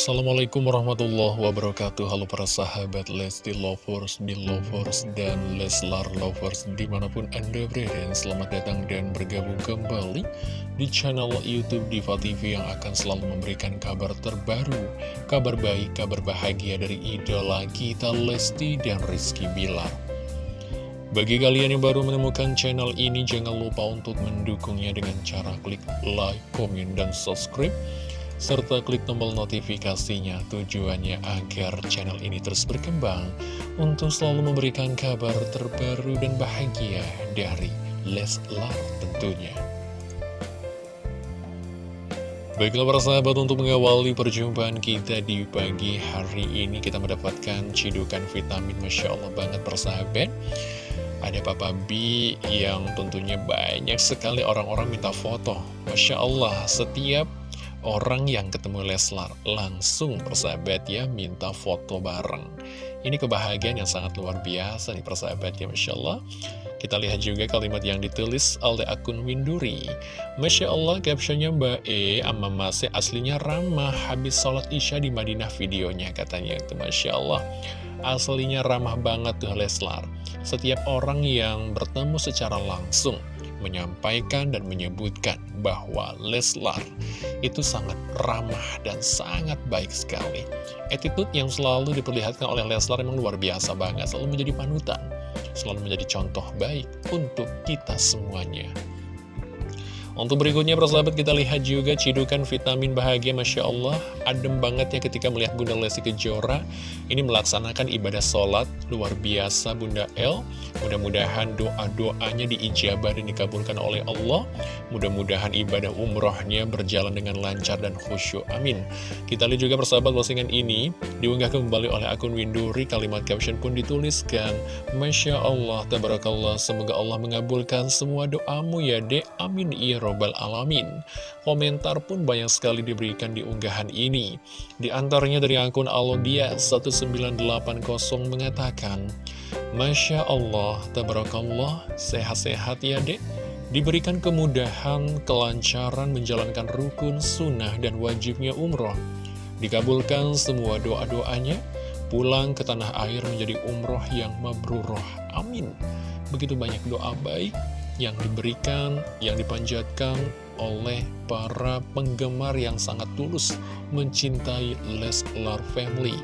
Assalamualaikum warahmatullahi wabarakatuh. Halo para sahabat Lesti Lovers, Belovers, dan Leslar Lovers Di mana pun Anda berada Selamat datang dan bergabung kembali Di channel Youtube Diva TV Yang akan selalu memberikan kabar terbaru Kabar baik, kabar bahagia dari idola kita Lesti dan Rizky Bilar. Bagi kalian yang baru menemukan channel ini, jangan lupa untuk mendukungnya dengan cara klik like, komen, dan subscribe serta klik tombol notifikasinya tujuannya agar channel ini terus berkembang untuk selalu memberikan kabar terbaru dan bahagia dari Leslar tentunya. Baiklah para sahabat untuk mengawali perjumpaan kita di pagi hari ini kita mendapatkan cidukan vitamin. Masya Allah banget persahabat Ada Papa B yang tentunya banyak sekali orang-orang minta foto. Masya Allah setiap orang yang ketemu Leslar langsung persahabat ya minta foto bareng. Ini kebahagiaan yang sangat luar biasa nih persahabat ya Masya Allah. Kita lihat juga kalimat yang ditulis oleh akun Winduri. Masya Allah captionnya Mbak E ama Masih aslinya ramah habis sholat isya di Madinah videonya katanya itu Masya Allah. Aslinya ramah banget tuh Leslar. Setiap orang yang bertemu secara langsung menyampaikan dan menyebutkan bahwa Leslar itu sangat ramah dan sangat baik sekali. Attitude yang selalu diperlihatkan oleh Leslar memang luar biasa banget, selalu menjadi panutan, selalu menjadi contoh baik untuk kita semuanya. Untuk berikutnya persahabat kita lihat juga cidukan vitamin bahagia Masya Allah. Adem banget ya ketika melihat Bunda Lesti Kejora. Ini melaksanakan ibadah sholat luar biasa Bunda El. Mudah-mudahan doa-doanya diijabah dan dikabulkan oleh Allah. Mudah-mudahan ibadah umrohnya berjalan dengan lancar dan khusyuk. Amin. Kita lihat juga persahabat postingan ini Diunggah kembali oleh akun Winduri Kalimat caption pun dituliskan Masya Allah, Tabarakallah Semoga Allah mengabulkan semua doamu ya dek. Amin. Iya Robbal Alamin. Komentar pun banyak sekali diberikan di unggahan ini. Di antaranya dari akun Alodia 1980 mengatakan, Masya Allah, Tabarakallah, sehat-sehat ya dek. Diberikan kemudahan, kelancaran menjalankan rukun, sunnah, dan wajibnya umroh. Dikabulkan semua doa-doanya, pulang ke tanah air menjadi umroh yang mabruroh. Amin. Begitu banyak doa baik yang diberikan, yang dipanjatkan oleh para penggemar yang sangat tulus mencintai Leslar Family.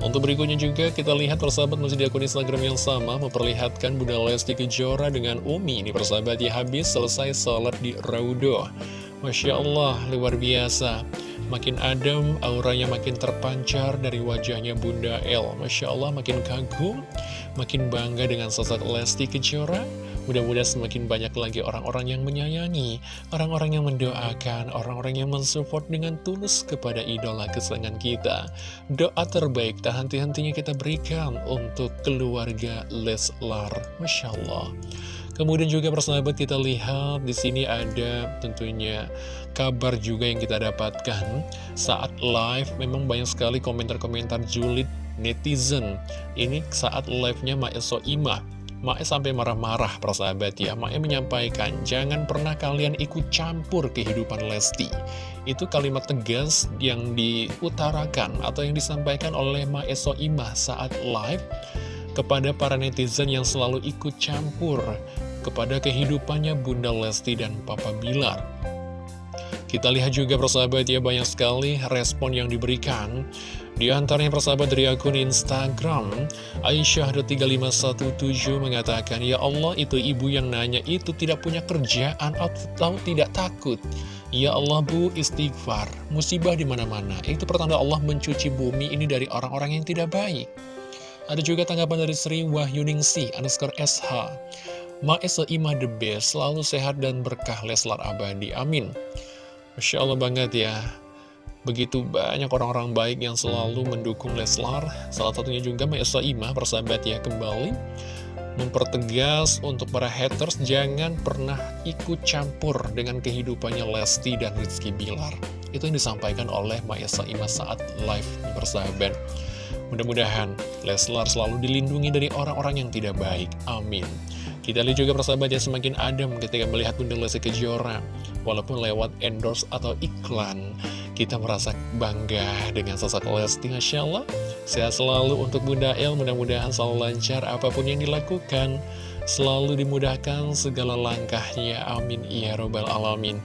Untuk berikutnya juga kita lihat persahabat masih di akun Instagram yang sama memperlihatkan Bunda Lesti Kejora dengan Umi. Ini persahabat ya habis selesai sholat di Raudo. Masya Allah, luar biasa. Makin adem, auranya makin terpancar dari wajahnya Bunda El. Masya Allah, makin kagum, makin bangga dengan sosok Lesti Kejora. Mudah-mudahan semakin banyak lagi orang-orang yang menyayangi, orang-orang yang mendoakan, orang-orang yang mensupport dengan tulus kepada idola kesayangan kita. Doa terbaik tak henti-hentinya kita berikan untuk keluarga Leslar. Masya Allah. Kemudian juga persahabat kita lihat di sini ada tentunya kabar juga yang kita dapatkan saat live memang banyak sekali komentar-komentar julid netizen. Ini saat live-nya Maeso Imah Mae sampai marah-marah persahabat ya. Mae menyampaikan jangan pernah kalian ikut campur kehidupan Lesti. Itu kalimat tegas yang diutarakan atau yang disampaikan oleh Mae Soimah saat live Kepada para netizen yang selalu ikut campur kepada kehidupannya Bunda Lesti dan Papa Bilar. Kita lihat juga persahabat ya banyak sekali respon yang diberikan di antaranya persahabat dari akun Instagram, Aisyah3517 mengatakan, Ya Allah, itu ibu yang nanya itu tidak punya kerjaan atau tidak takut. Ya Allah bu, istighfar, musibah di mana-mana. Itu pertanda Allah mencuci bumi ini dari orang-orang yang tidak baik. Ada juga tanggapan dari Sri Wahyuningsi, underscore SH. Ma'esa imah the best, selalu sehat dan berkah Leslar abadi. Amin. Masya Allah banget ya. Begitu banyak orang-orang baik yang selalu mendukung Leslar. Salah satunya juga Maesa Ima, persahabat ya kembali Mempertegas untuk para haters Jangan pernah ikut campur dengan kehidupannya Lesti dan Rizky Bilar. Itu yang disampaikan oleh Maesa Ima saat live persahabat. Mudah-mudahan Leslar selalu dilindungi dari orang-orang yang tidak baik. Amin. Kita lihat juga persahabat yang semakin adem ketika melihat Bunda Lesti Kejora Walaupun lewat endorse atau iklan kita merasa bangga dengan sosok Lesti Masya Allah Sehat selalu untuk Bunda El Mudah-mudahan selalu lancar apa pun yang dilakukan Selalu dimudahkan segala langkahnya Amin Ya Robbal Alamin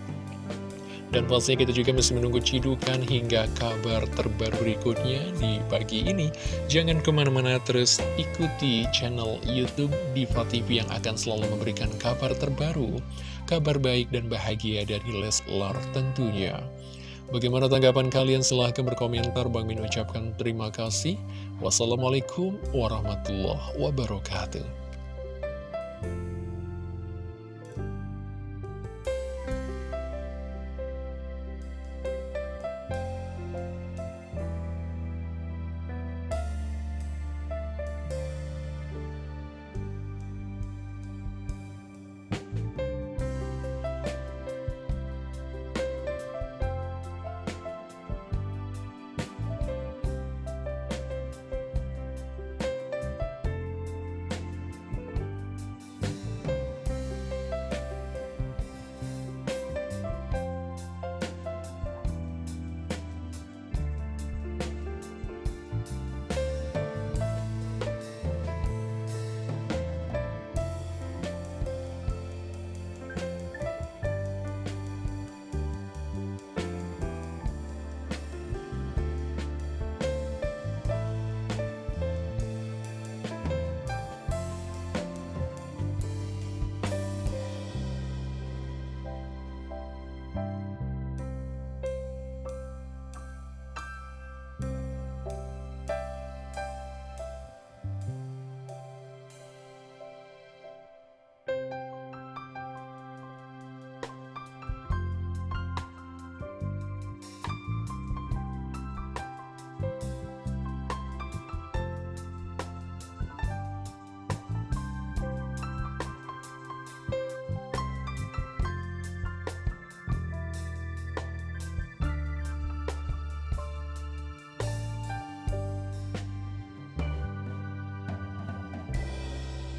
dan pastinya kita juga masih menunggu cidukan hingga kabar terbaru berikutnya di pagi ini. Jangan ke mana-mana terus ikuti channel Youtube Diva TV yang akan selalu memberikan kabar terbaru, kabar baik dan bahagia dari Leslar tentunya. Bagaimana tanggapan kalian? Silahkan berkomentar. Bang Min ucapkan terima kasih. Wassalamualaikum warahmatullahi wabarakatuh.